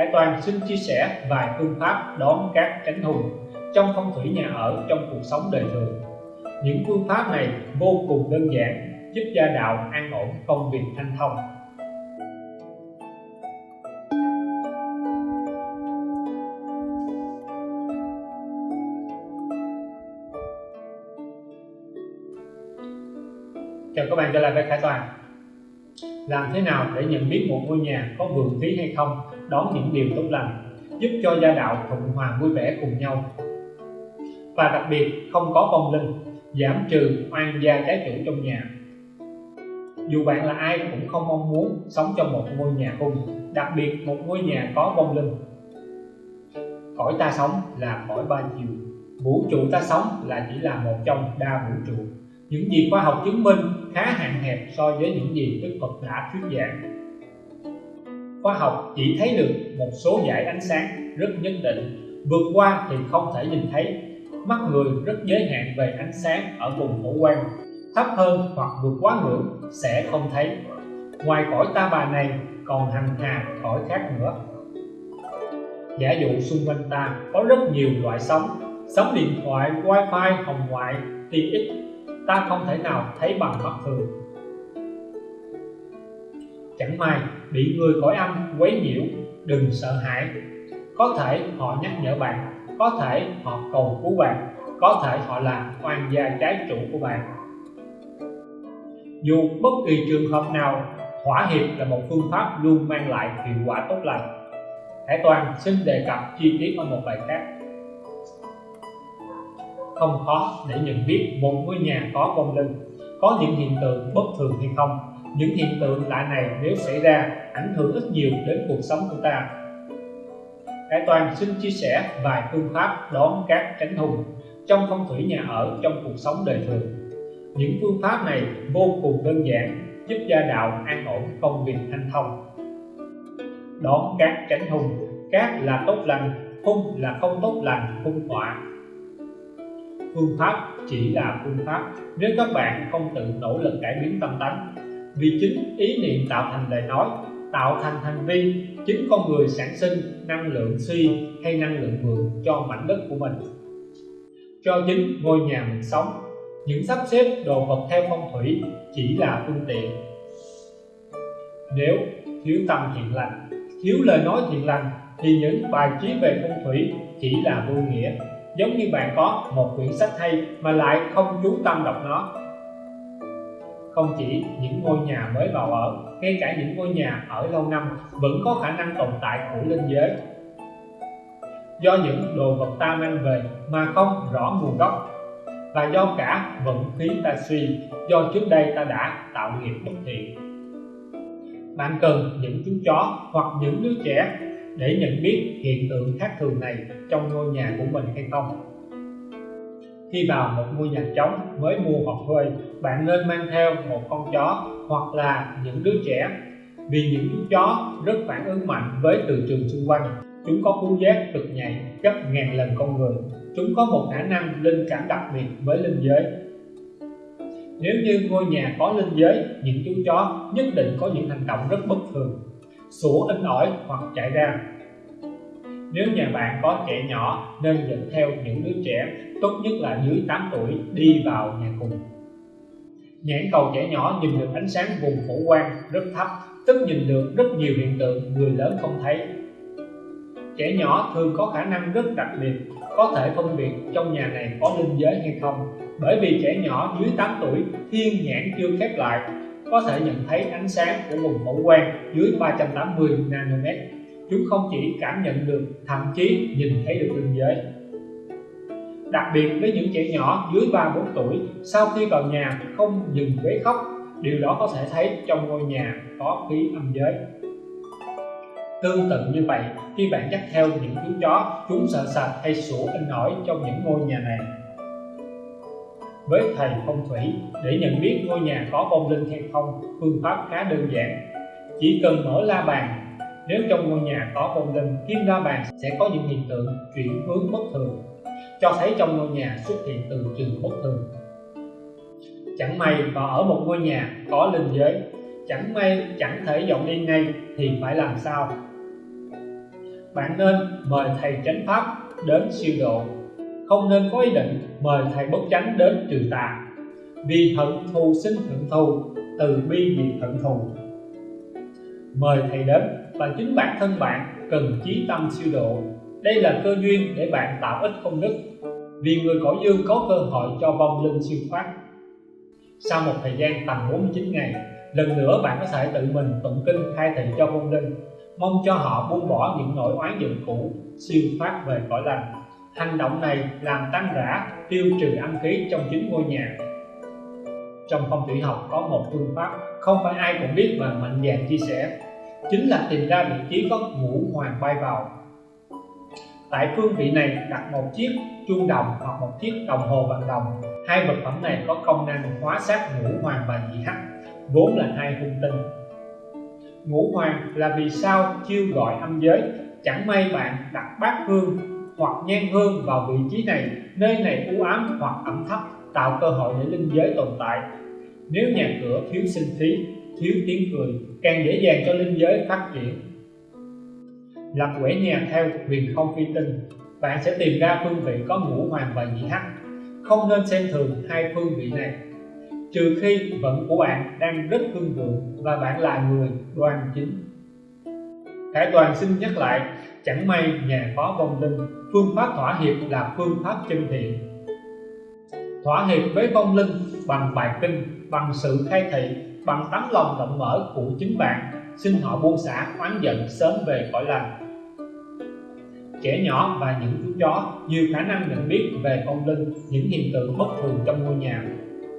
Hải Toàn xin chia sẻ vài phương pháp đón các cánh hùng trong phong thủy nhà ở trong cuộc sống đời thường. Những phương pháp này vô cùng đơn giản, giúp gia đạo an ổn, công việc thanh thông. Chào các bạn trở lại với Khải Toàn Làm thế nào để nhận biết một ngôi nhà có vượng khí hay không đón những điều tốt lành, giúp cho gia đạo thuận hòa vui vẻ cùng nhau. Và đặc biệt, không có vong linh, giảm trừ oan gia trái chủ trong nhà. Dù bạn là ai cũng không mong muốn sống trong một ngôi nhà hung đặc biệt một ngôi nhà có vong linh. Cõi ta sống là cõi ba chiều, vũ trụ ta sống là chỉ là một trong đa vũ trụ. Những gì khoa học chứng minh khá hạn hẹp so với những gì Đức Phật đã thuyết giảng. Khoa học chỉ thấy được một số dải ánh sáng rất nhất định, vượt qua thì không thể nhìn thấy. Mắt người rất giới hạn về ánh sáng ở vùng phổ quan thấp hơn hoặc vượt quá ngưỡng sẽ không thấy. Ngoài cõi ta bà này còn hàng hà cõi khác nữa. Giả dụ xung quanh ta có rất nhiều loại sóng, sóng điện thoại, wifi, hồng ngoại, tiện ích ta không thể nào thấy bằng mắt thường chẳng may bị người cõi âm quấy nhiễu, đừng sợ hãi. Có thể họ nhắc nhở bạn, có thể họ cầu cứu bạn, có thể họ là oan gia trái chủ của bạn. Dù bất kỳ trường hợp nào, thỏa hiệp là một phương pháp luôn mang lại hiệu quả tốt lành. Hải Toàn xin đề cập chi tiết ở một bài khác. Không khó để nhận biết một ngôi nhà có vong linh có những hiện tượng bất thường hay không những hiện tượng lạ này nếu xảy ra ảnh hưởng ít nhiều đến cuộc sống của ta. Hải Toàn xin chia sẻ vài phương pháp đón các tránh hùng trong phong thủy nhà ở trong cuộc sống đời thường. Những phương pháp này vô cùng đơn giản, giúp gia đạo an ổn công việc thanh thông. Đón các tránh hùng, các là tốt lành hung là không tốt lành hung họa phương pháp chỉ là phương pháp. Nếu các bạn không tự nỗ lực cải biến tâm tánh vì chính ý niệm tạo thành lời nói, tạo thành hành vi, chính con người sản sinh năng lượng suy hay năng lượng vượng cho mảnh đất của mình. Cho chính ngôi nhà mình sống, những sắp xếp đồ vật theo phong thủy chỉ là phương tiện. Nếu thiếu tâm thiện lành, thiếu lời nói thiện lành, thì những bài trí về phong thủy chỉ là vô nghĩa. Giống như bạn có một quyển sách hay mà lại không chú tâm đọc nó không chỉ những ngôi nhà mới vào ở, ngay cả những ngôi nhà ở lâu năm vẫn có khả năng tồn tại của linh giới. Do những đồ vật ta mang về mà không rõ nguồn gốc và do cả vận khí ta suy, do trước đây ta đã tạo nghiệp bất thiện. Bạn cần những chú chó hoặc những đứa trẻ để nhận biết hiện tượng khác thường này trong ngôi nhà của mình hay không? Khi vào một ngôi nhà trống mới mua hoặc thuê bạn nên mang theo một con chó hoặc là những đứa trẻ. Vì những chú chó rất phản ứng mạnh với từ trường xung quanh, chúng có khứu giác cực nhạy gấp ngàn lần con người. Chúng có một khả năng linh cảm đặc biệt với linh giới. Nếu như ngôi nhà có linh giới, những chú chó nhất định có những hành động rất bất thường. Sủa in ỏi hoặc chạy ra nếu nhà bạn có trẻ nhỏ, nên dẫn theo những đứa trẻ, tốt nhất là dưới 8 tuổi, đi vào nhà cùng. Nhãn cầu trẻ nhỏ nhìn được ánh sáng vùng phổ quang rất thấp, tức nhìn được rất nhiều hiện tượng người lớn không thấy. Trẻ nhỏ thường có khả năng rất đặc biệt, có thể phân biệt trong nhà này có linh giới hay không. Bởi vì trẻ nhỏ dưới 8 tuổi, thiên nhãn chưa khép lại, có thể nhận thấy ánh sáng của vùng phổ quang dưới 380 nanomet chúng không chỉ cảm nhận được, thậm chí nhìn thấy được linh giới đặc biệt với những trẻ nhỏ dưới 3 4 tuổi, sau khi vào nhà không dừng quấy khóc, điều đó có thể thấy trong ngôi nhà có khí âm giới. Tương tự như vậy, khi bạn dắt theo những chú chó, chúng sợ sệt hay sủa in ỏi trong những ngôi nhà này. Với thầy phong thủy, để nhận biết ngôi nhà có vong linh hay không, phương pháp khá đơn giản. Chỉ cần mở la bàn nếu trong ngôi nhà có vong linh kim la bàn sẽ có những hiện tượng chuyển hướng bất thường, cho thấy trong ngôi nhà xuất hiện từ trường bất thường. Chẳng may vào ở một ngôi nhà có linh giới, chẳng may, chẳng thể dọn đi ngay thì phải làm sao? Bạn nên mời thầy chánh pháp đến siêu độ. Không nên có ý định mời thầy bất chánh đến trừ tà. Vì hận thù sinh hận thù, từ bi diệt hận thù. Mời thầy đến và chính bản thân bạn cần chí tâm siêu độ. Đây là cơ duyên để bạn tạo ích công đức. Vì người cõi dương có cơ hội cho vong linh siêu thoát. Sau một thời gian tầm 49 ngày, lần nữa bạn có thể tự mình tụng kinh khai thị cho vong linh. Mong cho họ buông bỏ những nỗi oán giận cũ, siêu thoát về cõi lành. Hành động này làm tăng rã, tiêu trừ âm khí trong chính ngôi nhà. Trong phong thủy học có một phương pháp, không phải ai cũng biết mà mạnh dạn chia sẻ chính là tìm ra vị trí có ngũ hoàng bay vào. Tại phương vị này đặt một chiếc chuông đồng hoặc một chiếc đồng hồ bằng đồng. Hai vật phẩm này có công năng hóa sát ngũ hoàng và nhị hắc, vốn là hai hung tinh. Ngũ hoàng là vì sao chiêu gọi âm giới? Chẳng may bạn đặt bát hương hoặc nhang hương vào vị trí này, nơi này u ám hoặc ẩm thấp, tạo cơ hội để linh giới tồn tại. Nếu nhà cửa thiếu sinh khí thiếu tiếng cười, càng dễ dàng cho linh giới phát triển. Lập quẻ nhà theo huyền không phi tinh, bạn sẽ tìm ra phương vị có ngũ hoàng và nhị hắc. Không nên xem thường hai phương vị này, trừ khi vận của bạn đang rất hương vượng và bạn là người đoan chính. Khải Toàn xin nhắc lại, chẳng may nhà có vong linh, phương pháp thỏa hiệp là phương pháp chân thiện. Thỏa hiệp với vong linh bằng bài kinh, bằng sự khai thị bằng tấm lòng rộng mở của chính bạn, xin họ buông xả oán giận sớm về cõi lành. Trẻ nhỏ và những chú chó nhiều khả năng nhận biết về vong linh, những hiện tượng bất thường trong ngôi nhà.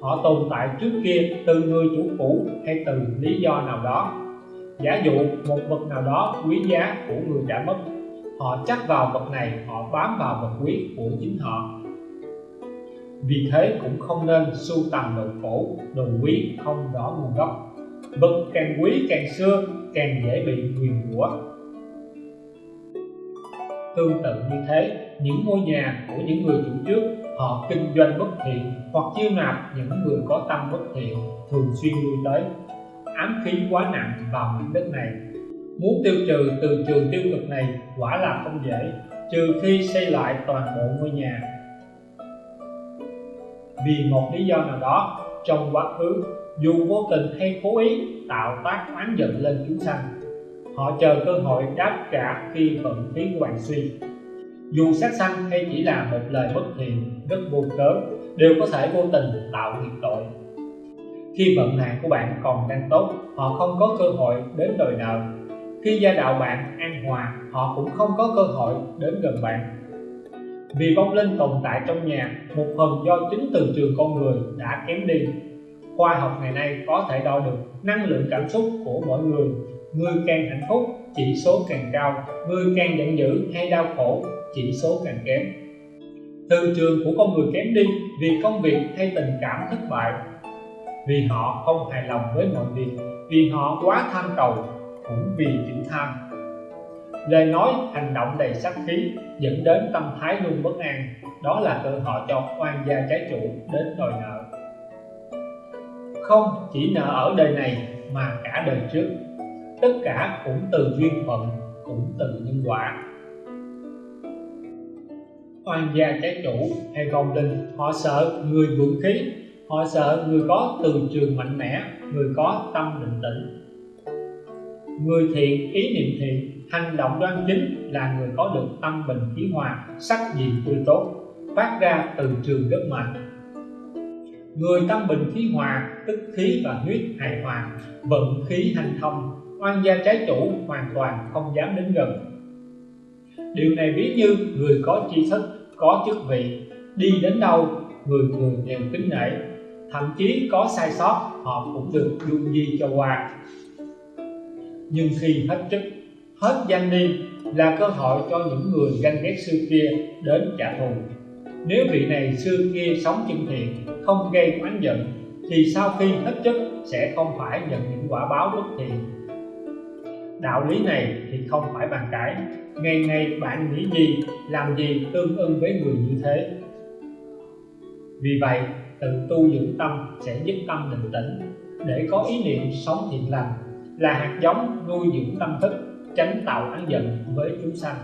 Họ tồn tại trước kia từ người chủ cũ hay từ lý do nào đó. Giả dụ một vật nào đó quý giá của người đã mất, họ chắc vào vật này, họ bám vào vật quý của chính họ vì thế cũng không nên sưu tầm đồ cổ, đồ quý không rõ nguồn gốc. Vật càng quý càng xưa, càng dễ bị nguyền rủa. Tương tự như thế, những ngôi nhà của những người chủ trước, họ kinh doanh bất thiện hoặc chiêu nạp những người có tâm bất thiện, thường xuyên lui tới. Ám khí quá nặng vào mảnh đất này. Muốn tiêu trừ từ trường tiêu cực này quả là không dễ, trừ khi xây lại toàn bộ ngôi nhà vì một lý do nào đó, trong quá khứ, dù vô tình hay cố ý tạo tác oán giận lên chúng sanh, họ chờ cơ hội đáp trả khi vận khí của bạn suy. Dù sát sanh hay chỉ là một lời bất thiện, rất vô cớ, đều có thể vô tình tạo nghiệp tội. Khi vận hạn của bạn còn đang tốt, họ không có cơ hội đến đòi nợ khi gia đạo bạn an hòa, họ cũng không có cơ hội đến gần bạn vì vong linh tồn tại trong nhà, một phần do chính từ trường con người đã kém đi. Khoa học ngày nay có thể đo được năng lượng cảm xúc của mỗi người. Người càng hạnh phúc, chỉ số càng cao. Người càng giận dữ hay đau khổ, chỉ số càng kém. Từ trường của con người kém đi vì công việc hay tình cảm thất bại. Vì họ không hài lòng với mọi việc, vì họ quá tham cầu, cũng vì chữ tham lời nói hành động đầy sát khí dẫn đến tâm thái luôn bất an. Đó là cơ hội cho oan gia trái chủ đến đòi nợ. Không chỉ nợ ở đời này mà cả đời trước. Tất cả cũng từ duyên phận, cũng từ nhân quả. Oan gia trái chủ hay vong linh, họ sợ người vượng khí, họ sợ người có từ trường mạnh mẽ, người có tâm định tĩnh người thiện, ý niệm thiện, hành động đoan chính là người có được tâm bình khí hòa, sắc diện tươi tốt, phát ra từ trường rất mạnh người tâm bình khí hòa, tức khí và huyết hài hòa, vận khí hành thông, oan gia trái chủ hoàn toàn không dám đến gần. Điều này ví như người có tri thức, có chức vị, đi đến đâu, người người đều kính nể, thậm chí có sai sót, họ cũng được dung di cho qua nhưng khi hết chức hết danh đi là cơ hội cho những người ganh ghét xưa kia đến trả thù. Nếu vị này xưa kia sống chân thiện, không gây oán giận, thì sau khi hết chức sẽ không phải nhận những quả báo bất thiện đạo lý này thì không phải bàn cãi. Ngày ngày bạn nghĩ gì, làm gì tương ưng với người như thế. Vì vậy, tự tu dưỡng tâm sẽ giúp tâm định tĩnh. Để có ý niệm sống thiện lành là hạt giống nuôi dưỡng tâm thức, tránh tạo án giận với chúng sanh.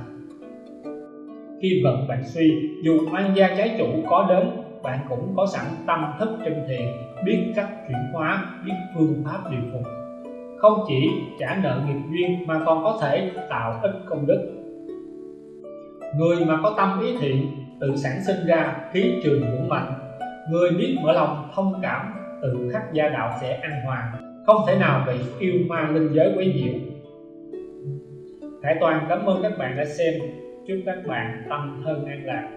Khi vận bạn suy, dù oan gia trái chủ có đến, bạn cũng có sẵn tâm thức chân thiện, biết cách chuyển hóa, biết phương pháp điều phục. Không chỉ trả nợ nghiệp duyên mà còn có thể tạo ích công đức. Người mà có tâm ý thiện, tự sản sinh ra khí trường vững mạnh. Người biết mở lòng thông cảm, tự khắc gia đạo sẽ an hòa không thể nào bị yêu ma linh giới quấy nhiễu. Hải Toàn cảm ơn các bạn đã xem. Chúc các bạn tâm thân an lạc.